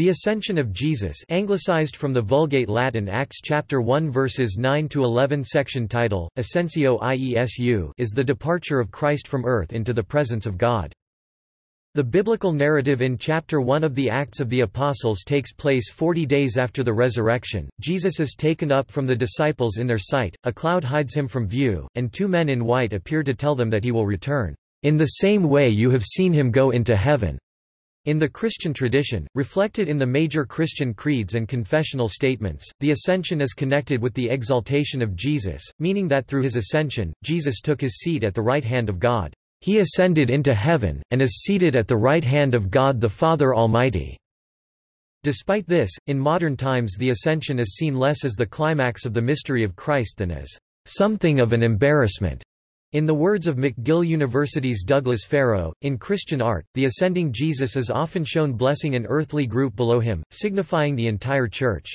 The Ascension of Jesus anglicized from the Vulgate Latin Acts chapter 1 verses 9 to 11 section title Ascensio Iesu is the departure of Christ from earth into the presence of God. The biblical narrative in chapter 1 of the Acts of the Apostles takes place 40 days after the resurrection. Jesus is taken up from the disciples in their sight, a cloud hides him from view, and two men in white appear to tell them that he will return, in the same way you have seen him go into heaven. In the Christian tradition, reflected in the major Christian creeds and confessional statements, the ascension is connected with the exaltation of Jesus, meaning that through his ascension, Jesus took his seat at the right hand of God. He ascended into heaven, and is seated at the right hand of God the Father Almighty. Despite this, in modern times the ascension is seen less as the climax of the mystery of Christ than as something of an embarrassment. In the words of McGill University's Douglas Farrow, in Christian art, the ascending Jesus is often shown blessing an earthly group below him, signifying the entire Church.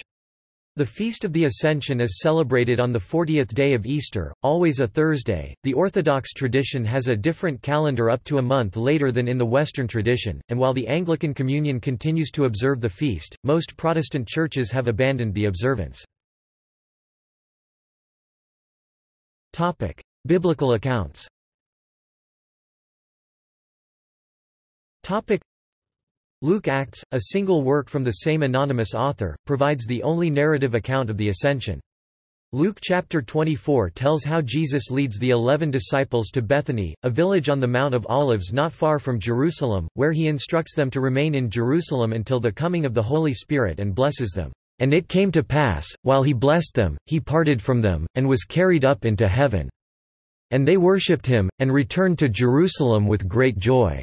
The Feast of the Ascension is celebrated on the 40th day of Easter, always a Thursday. The Orthodox tradition has a different calendar up to a month later than in the Western tradition, and while the Anglican Communion continues to observe the feast, most Protestant churches have abandoned the observance. Topic: Biblical accounts Luke Acts, a single work from the same anonymous author, provides the only narrative account of the Ascension. Luke chapter 24 tells how Jesus leads the eleven disciples to Bethany, a village on the Mount of Olives not far from Jerusalem, where he instructs them to remain in Jerusalem until the coming of the Holy Spirit and blesses them. And it came to pass, while he blessed them, he parted from them, and was carried up into heaven. And they worshipped him, and returned to Jerusalem with great joy."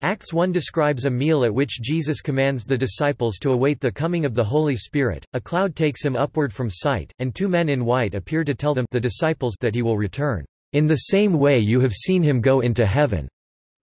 Acts 1 describes a meal at which Jesus commands the disciples to await the coming of the Holy Spirit, a cloud takes him upward from sight, and two men in white appear to tell them the disciples that he will return, "...in the same way you have seen him go into heaven."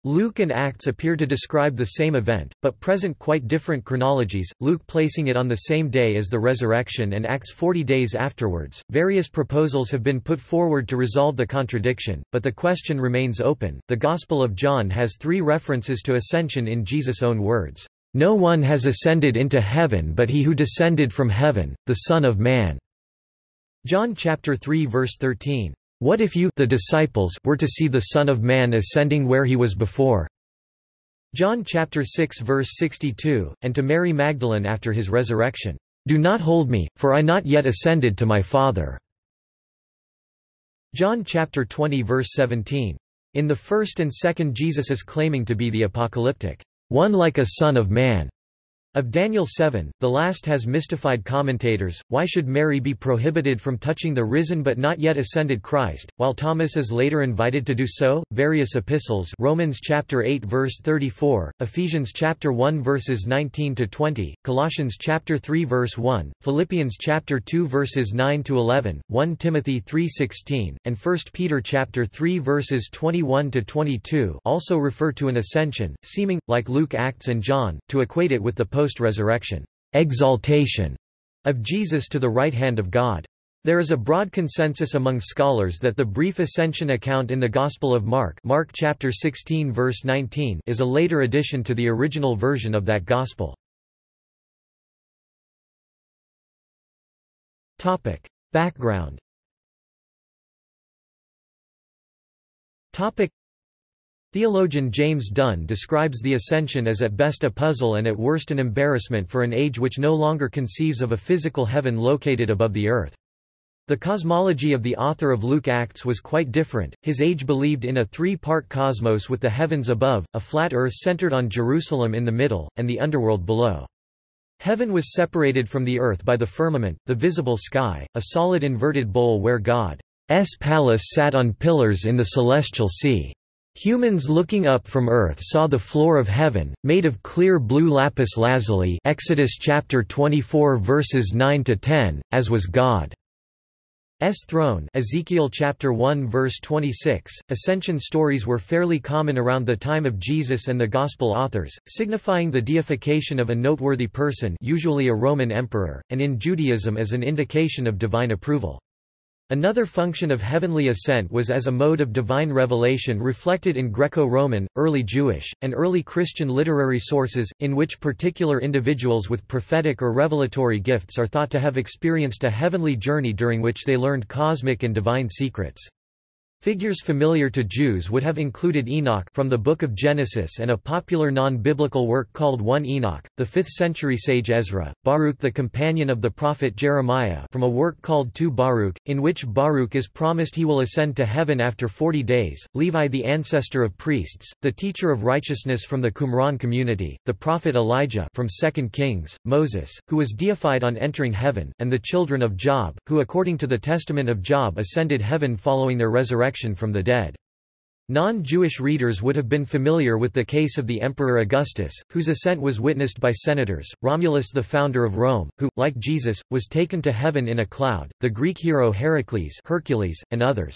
Luke and Acts appear to describe the same event, but present quite different chronologies, Luke placing it on the same day as the resurrection and Acts 40 days afterwards. Various proposals have been put forward to resolve the contradiction, but the question remains open. The Gospel of John has three references to ascension in Jesus' own words No one has ascended into heaven but he who descended from heaven, the Son of Man. John chapter 3 verse 13. What if you the disciples were to see the Son of Man ascending where he was before? John chapter 6 verse 62, and to Mary Magdalene after his resurrection, Do not hold me, for I not yet ascended to my Father. John chapter 20 verse 17. In the first and second Jesus is claiming to be the apocalyptic, one like a son of man. Of Daniel 7, the last has mystified commentators, why should Mary be prohibited from touching the risen but not yet ascended Christ, while Thomas is later invited to do so? Various epistles Romans chapter 8 verse 34, Ephesians chapter 1 verses 19 to 20, Colossians chapter 3 verse 1, Philippians chapter 2 verses 9 to 11, 1 Timothy 3:16, and 1 Peter chapter 3 verses 21 to 22 also refer to an ascension, seeming like Luke Acts and John to equate it with the post-resurrection exaltation of Jesus to the right hand of God. There is a broad consensus among scholars that the brief ascension account in the Gospel of Mark, Mark chapter 16 verse 19, is a later addition to the original version of that gospel. Topic: Background. Topic: Theologian James Dunn describes the Ascension as at best a puzzle and at worst an embarrassment for an age which no longer conceives of a physical heaven located above the earth. The cosmology of the author of Luke Acts was quite different, his age believed in a three-part cosmos with the heavens above, a flat earth centered on Jerusalem in the middle, and the underworld below. Heaven was separated from the earth by the firmament, the visible sky, a solid inverted bowl where God's palace sat on pillars in the celestial sea. Humans looking up from earth saw the floor of heaven, made of clear blue lapis lazuli Exodus chapter 24 verses 9 to 10, as was God's throne Ezekiel chapter 1 verse 26. Ascension stories were fairly common around the time of Jesus and the Gospel authors, signifying the deification of a noteworthy person usually a Roman emperor, and in Judaism as an indication of divine approval. Another function of heavenly ascent was as a mode of divine revelation reflected in Greco-Roman, early Jewish, and early Christian literary sources, in which particular individuals with prophetic or revelatory gifts are thought to have experienced a heavenly journey during which they learned cosmic and divine secrets. Figures familiar to Jews would have included Enoch from the Book of Genesis and a popular non-biblical work called 1 Enoch, the 5th-century sage Ezra, Baruch the companion of the prophet Jeremiah from a work called 2 Baruch, in which Baruch is promised he will ascend to heaven after forty days, Levi the ancestor of priests, the teacher of righteousness from the Qumran community, the prophet Elijah from 2 Kings, Moses, who was deified on entering heaven, and the children of Job, who according to the testament of Job ascended heaven following their resurrection resurrection from the dead. Non-Jewish readers would have been familiar with the case of the Emperor Augustus, whose ascent was witnessed by senators, Romulus the founder of Rome, who, like Jesus, was taken to heaven in a cloud, the Greek hero Heracles Hercules, and others.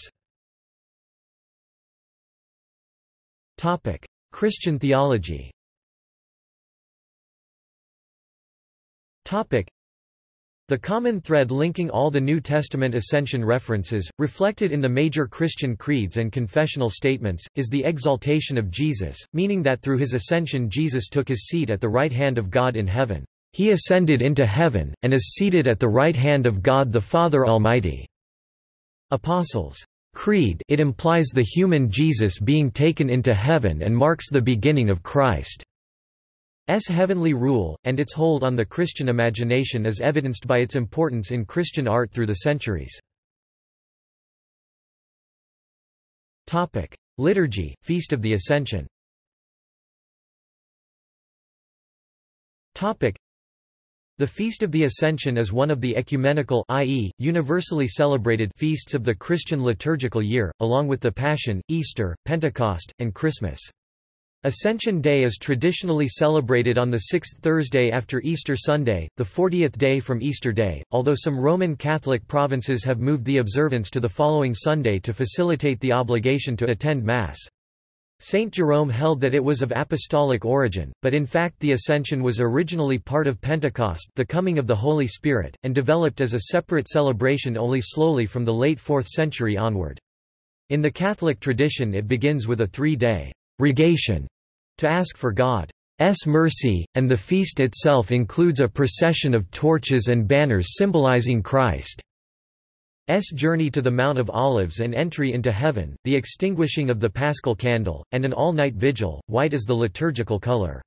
Christian theology the common thread linking all the New Testament ascension references, reflected in the major Christian creeds and confessional statements, is the exaltation of Jesus, meaning that through his ascension Jesus took his seat at the right hand of God in heaven. He ascended into heaven, and is seated at the right hand of God the Father Almighty. Apostles' Creed it implies the human Jesus being taken into heaven and marks the beginning of Christ. S heavenly rule, and its hold on the Christian imagination is evidenced by its importance in Christian art through the centuries. Liturgy, Feast of the Ascension the Feast of the Ascension is one of the ecumenical i.e., universally celebrated feasts of the Christian liturgical year, along with the Passion, Easter, Pentecost, and Christmas. Ascension Day is traditionally celebrated on the sixth Thursday after Easter Sunday, the 40th day from Easter Day, although some Roman Catholic provinces have moved the observance to the following Sunday to facilitate the obligation to attend Mass. Saint Jerome held that it was of apostolic origin, but in fact the Ascension was originally part of Pentecost the coming of the Holy Spirit, and developed as a separate celebration only slowly from the late 4th century onward. In the Catholic tradition it begins with a three-day «rogation» to ask for God's mercy, and the feast itself includes a procession of torches and banners symbolizing Christ's journey to the Mount of Olives and entry into heaven, the extinguishing of the paschal candle, and an all-night vigil, white is the liturgical color.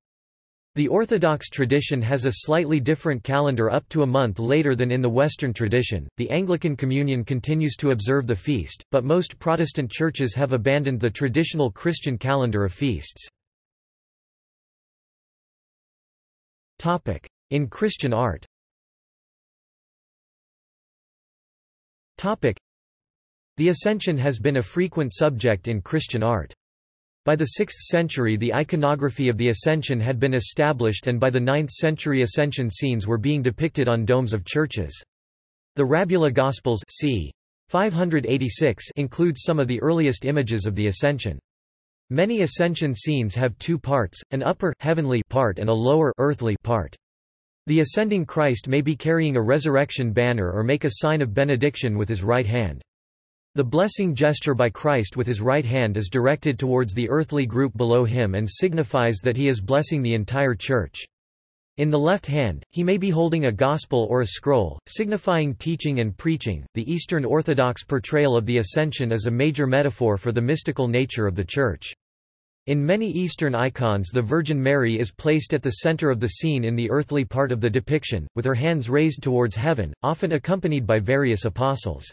The Orthodox tradition has a slightly different calendar up to a month later than in the Western tradition. The Anglican Communion continues to observe the feast, but most Protestant churches have abandoned the traditional Christian calendar of feasts. In Christian art The Ascension has been a frequent subject in Christian art. By the 6th century the iconography of the Ascension had been established and by the 9th century Ascension scenes were being depicted on domes of churches. The Rabula Gospels c. 586 includes some of the earliest images of the Ascension. Many ascension scenes have two parts, an upper heavenly part and a lower earthly part. The ascending Christ may be carrying a resurrection banner or make a sign of benediction with his right hand. The blessing gesture by Christ with his right hand is directed towards the earthly group below him and signifies that he is blessing the entire church. In the left hand, he may be holding a gospel or a scroll, signifying teaching and preaching. The Eastern Orthodox portrayal of the Ascension is a major metaphor for the mystical nature of the Church. In many Eastern icons the Virgin Mary is placed at the center of the scene in the earthly part of the depiction, with her hands raised towards heaven, often accompanied by various apostles.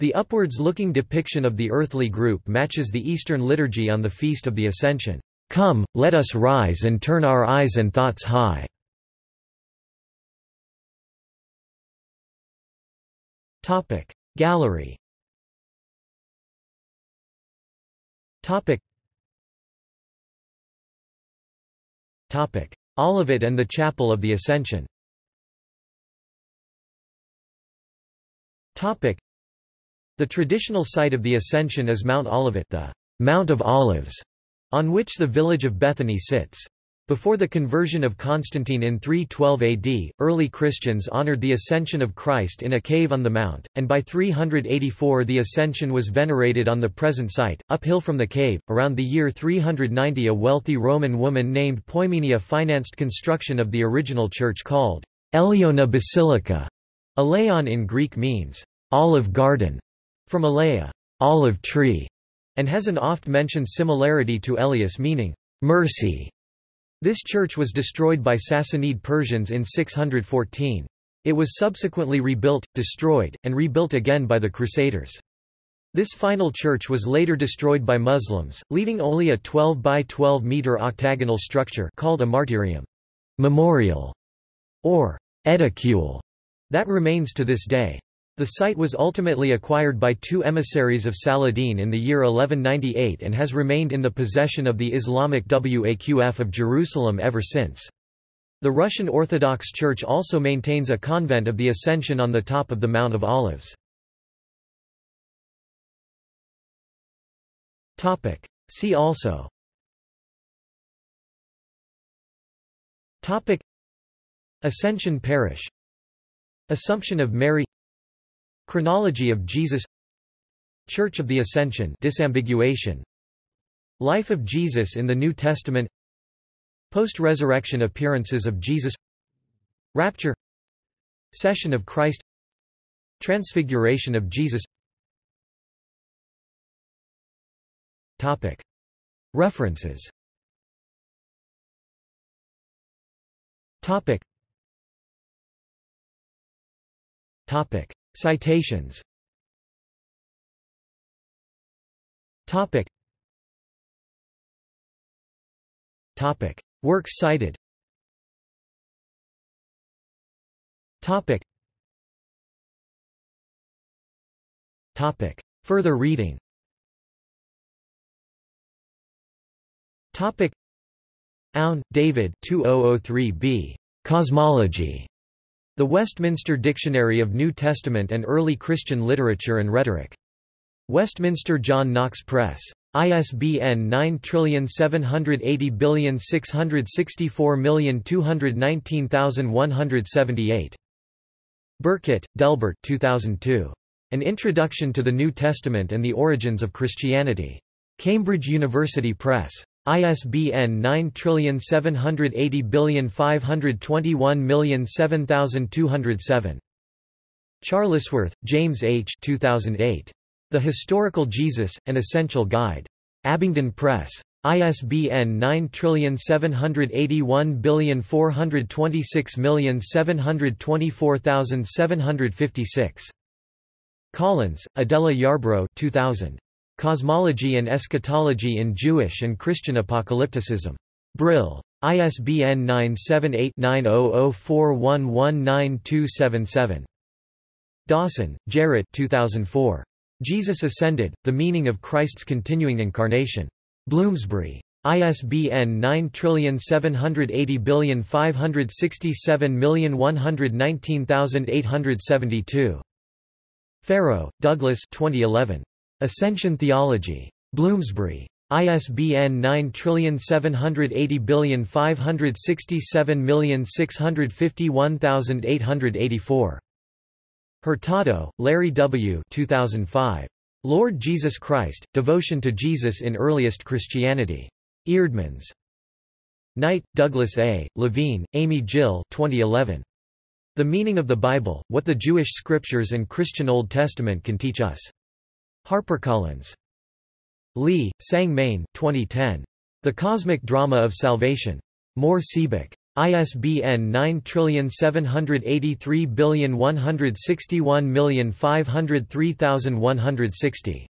The upwards-looking depiction of the earthly group matches the Eastern liturgy on the Feast of the Ascension. Come, let us rise and turn our eyes and thoughts high. Topic. Gallery. Topic. Topic. Olivet and the Chapel of the Ascension. Topic. The traditional site of the Ascension is Mount Olivet the Mount of Olives, on which the village of Bethany sits. Before the conversion of Constantine in 312 AD, early Christians honored the ascension of Christ in a cave on the mount, and by 384 the ascension was venerated on the present site, uphill from the cave. Around the year 390 a wealthy Roman woman named Poimenia financed construction of the original church called Eleona Basilica. Eleon in Greek means olive garden, from eleia, olive tree, and has an oft-mentioned similarity to Elias meaning mercy. This church was destroyed by Sassanid Persians in 614. It was subsequently rebuilt, destroyed, and rebuilt again by the Crusaders. This final church was later destroyed by Muslims, leaving only a 12 by 12 meter octagonal structure called a martyrium memorial, or edicule, that remains to this day. The site was ultimately acquired by two emissaries of Saladin in the year 1198 and has remained in the possession of the Islamic Waqf of Jerusalem ever since. The Russian Orthodox Church also maintains a convent of the Ascension on the top of the Mount of Olives. See also. Ascension Parish. Assumption of Mary Chronology of Jesus. Church of the Ascension disambiguation. Life of Jesus in the New Testament. Post-resurrection appearances of Jesus. Rapture. Session of Christ. Transfiguration of Jesus. Topic. References. Topic. Topic. Citations. Topic. Topic. Works cited. Topic. Topic. Further reading. Topic. Aune, David 2003b. Cosmology. The Westminster Dictionary of New Testament and Early Christian Literature and Rhetoric. Westminster John Knox Press. ISBN 9780664219178. Burkett, Delbert 2002. An Introduction to the New Testament and the Origins of Christianity. Cambridge University Press. ISBN 9780521007207. Charlesworth, James H. 2008. The Historical Jesus, An Essential Guide. Abingdon Press. ISBN 9781426724756. Collins, Adela Yarbro 2000. Cosmology and Eschatology in Jewish and Christian Apocalypticism. Brill. ISBN 978-9004119277. Dawson, Gerrit 2004. Jesus Ascended, The Meaning of Christ's Continuing Incarnation. Bloomsbury. ISBN 9780567119872. Farrow, Douglas 2011. Ascension Theology. Bloomsbury. ISBN 9780567651884. Hurtado, Larry W. 2005. Lord Jesus Christ, Devotion to Jesus in Earliest Christianity. Eerdmans. Knight, Douglas A., Levine, Amy Jill 2011. The Meaning of the Bible, What the Jewish Scriptures and Christian Old Testament Can Teach Us. HarperCollins. Lee, Sang Meyng 2010. The Cosmic Drama of Salvation. Mohr Siebeck. ISBN 9783161503160.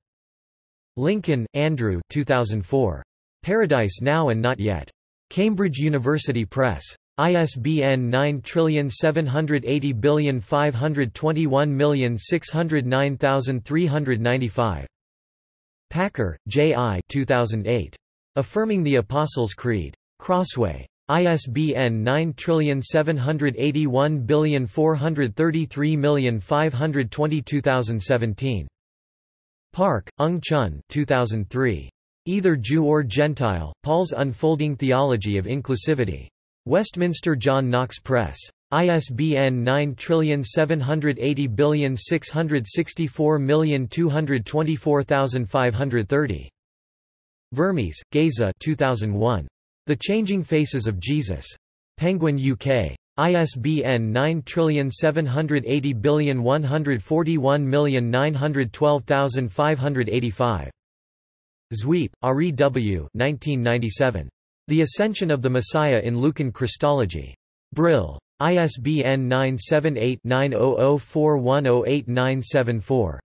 Lincoln, Andrew 2004. Paradise Now and Not Yet. Cambridge University Press. ISBN 9780521609395. Packer, J. I. 2008. Affirming the Apostles' Creed. Crossway. ISBN 9781433522017. Park, Eung Chun 2003. Either Jew or Gentile, Paul's Unfolding Theology of Inclusivity. Westminster John Knox Press. ISBN 9780664224530. Vermes, Geza 2001. The Changing Faces of Jesus. Penguin UK. ISBN 9780141912585. Zwiep, W. 1997. The Ascension of the Messiah in Lucan Christology. Brill. ISBN 978 9004108974.